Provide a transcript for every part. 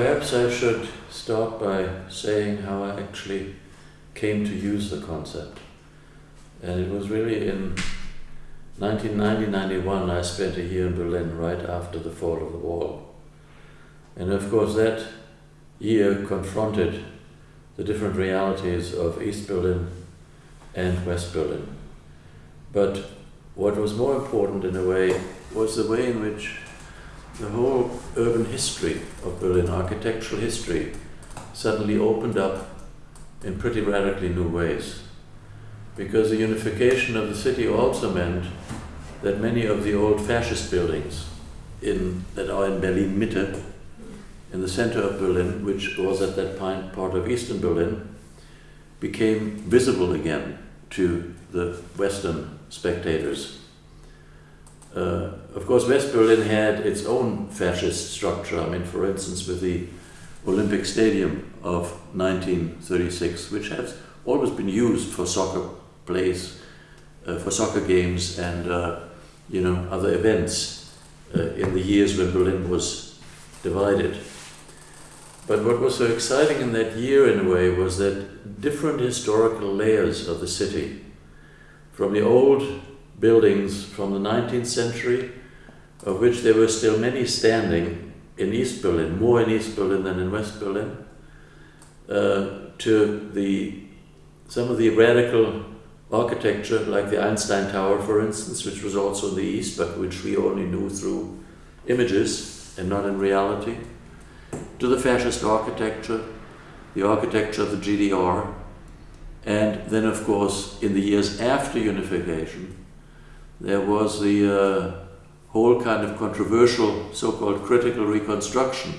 Perhaps I should start by saying how I actually came to use the concept. And it was really in 1990-91 I spent a year in Berlin right after the fall of the wall. And of course that year confronted the different realities of East Berlin and West Berlin. But what was more important in a way was the way in which the whole urban history of Berlin, architectural history, suddenly opened up in pretty radically new ways. Because the unification of the city also meant that many of the old fascist buildings in, that are in Berlin Mitte, in the center of Berlin, which was at that point part of Eastern Berlin, became visible again to the Western spectators. Uh, of course, West Berlin had its own fascist structure. I mean, for instance, with the Olympic Stadium of 1936, which has always been used for soccer plays, uh, for soccer games, and uh, you know other events uh, in the years when Berlin was divided. But what was so exciting in that year, in a way, was that different historical layers of the city, from the old buildings from the 19th century, of which there were still many standing in East Berlin, more in East Berlin than in West Berlin, uh, to the some of the radical architecture, like the Einstein Tower, for instance, which was also in the East, but which we only knew through images and not in reality to the fascist architecture, the architecture of the GDR, and then, of course, in the years after unification, there was the uh, whole kind of controversial so-called critical reconstruction,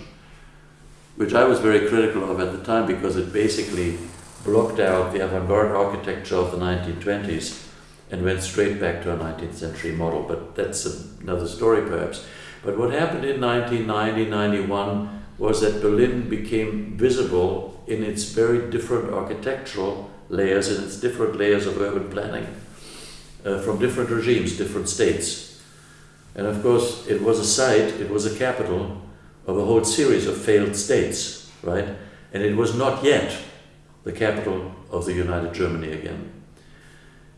which I was very critical of at the time because it basically blocked out the avant-garde architecture of the 1920s and went straight back to a 19th century model. But that's another story perhaps. But what happened in 1990, 91 was that Berlin became visible in its very different architectural layers and its different layers of urban planning uh, from different regimes, different states. And of course, it was a site, it was a capital of a whole series of failed states, right? And it was not yet the capital of the United Germany again.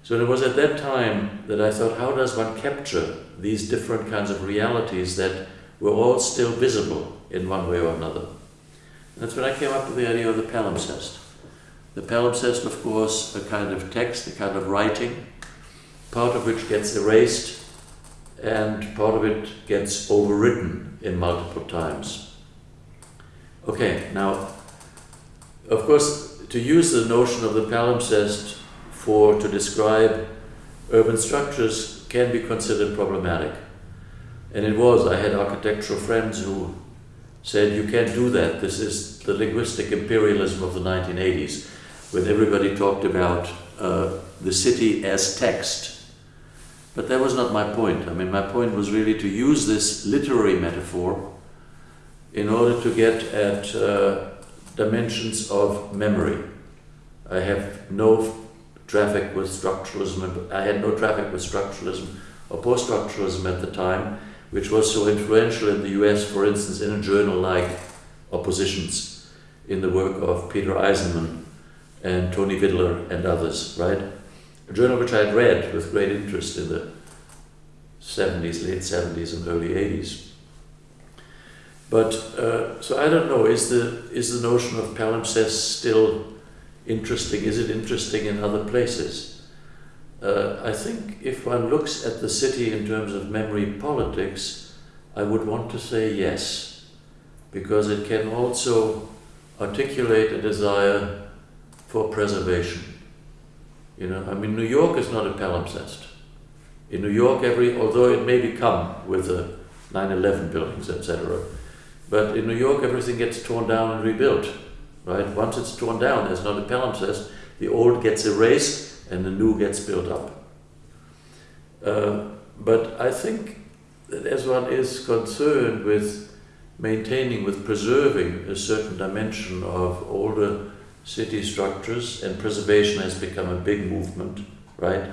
So it was at that time that I thought, how does one capture these different kinds of realities that were all still visible in one way or another. That's when I came up with the idea of the palimpsest. The palimpsest, of course, a kind of text, a kind of writing, part of which gets erased and part of it gets overwritten in multiple times. Okay, now, of course, to use the notion of the palimpsest for to describe urban structures can be considered problematic. And it was, I had architectural friends who said, you can't do that. This is the linguistic imperialism of the 1980s, when everybody talked about uh, the city as text. But that was not my point. I mean, my point was really to use this literary metaphor in order to get at uh, dimensions of memory. I have no traffic with structuralism, I had no traffic with structuralism or post-structuralism at the time, which was so influential in the US, for instance, in a journal like Oppositions, in the work of Peter Eisenman and Tony Vidler and others, right? A journal which I had read with great interest in the 70s, late 70s and early 80s. But, uh, so I don't know, is the, is the notion of palimpsest still interesting? Is it interesting in other places? Uh, I think if one looks at the city in terms of memory politics, I would want to say yes, because it can also articulate a desire for preservation. You know, I mean, New York is not a palimpsest. In New York, every although it may become with the 9/11 buildings, etc., but in New York, everything gets torn down and rebuilt. Right? Once it's torn down, there's not a palimpsest. The old gets erased, and the new gets built up. Uh, but I think that as one is concerned with maintaining, with preserving a certain dimension of older city structures, and preservation has become a big movement, right,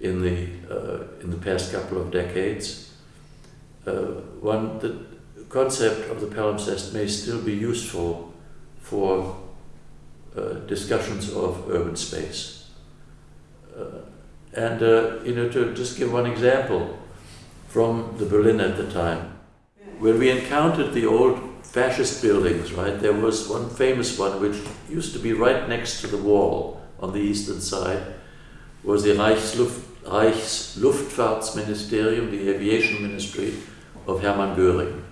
in the, uh, in the past couple of decades. Uh, one, the concept of the palimpsest may still be useful for uh, discussions of urban space. Uh, and, uh, you know, to just give one example from the Berlin at the time, when we encountered the old fascist buildings, right, there was one famous one which used to be right next to the wall on the eastern side, was the Reichsluft, Reichsluftfahrtsministerium, the aviation ministry of Hermann Göring,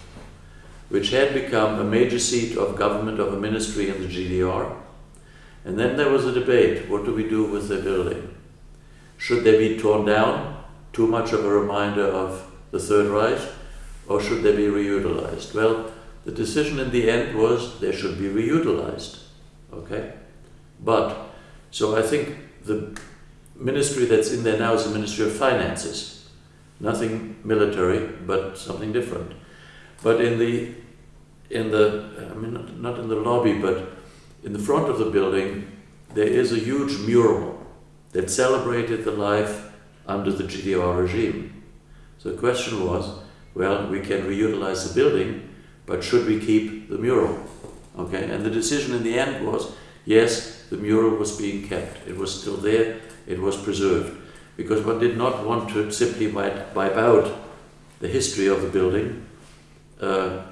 which had become a major seat of government of a ministry in the GDR. And then there was a debate, what do we do with the building? Should they be torn down, too much of a reminder of the Third Reich, or should they be reutilized? Well, the decision in the end was they should be reutilized, okay? But, so I think the ministry that's in there now is the Ministry of Finances. Nothing military, but something different. But in the, in the, I mean, not, not in the lobby, but in the front of the building, there is a huge mural that celebrated the life under the GDR regime. So the question was, well, we can reutilize the building, but should we keep the mural? Okay, and the decision in the end was, yes, the mural was being kept. It was still there, it was preserved. Because one did not want to simply wipe, out the history of the building uh,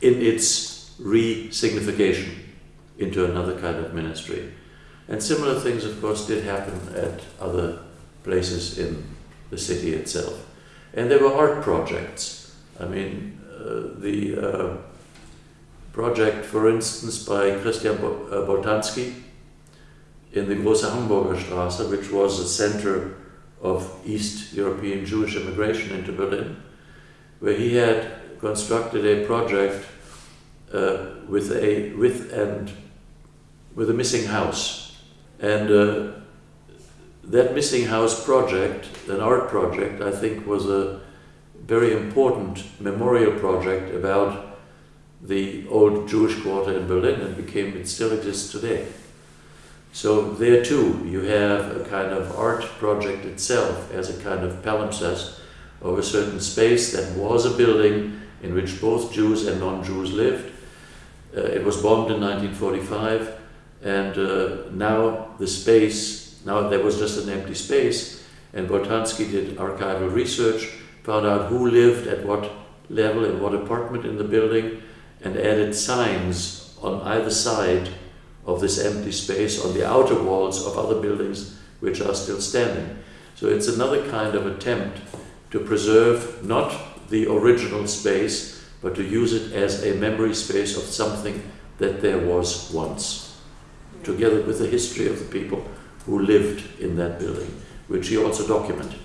in its re-signification into another kind of ministry. And similar things, of course, did happen at other places in the city itself. And there were art projects. I mean, the uh, project, for instance, by Christian uh, Boltanski in the Große Hamburger Straße, which was the center of East European Jewish immigration into Berlin, where he had constructed a project uh, with a with and with a missing house, and uh, that missing house project, an art project, I think was a very important memorial project about the old Jewish quarter in Berlin and became, it still exists today. So there too, you have a kind of art project itself as a kind of palimpsest of a certain space that was a building in which both Jews and non-Jews lived. Uh, it was bombed in 1945 and uh, now the space, now there was just an empty space and Boltanski did archival research found out who lived at what level in what apartment in the building and added signs on either side of this empty space on the outer walls of other buildings which are still standing. So it's another kind of attempt to preserve not the original space, but to use it as a memory space of something that there was once, together with the history of the people who lived in that building, which he also documented.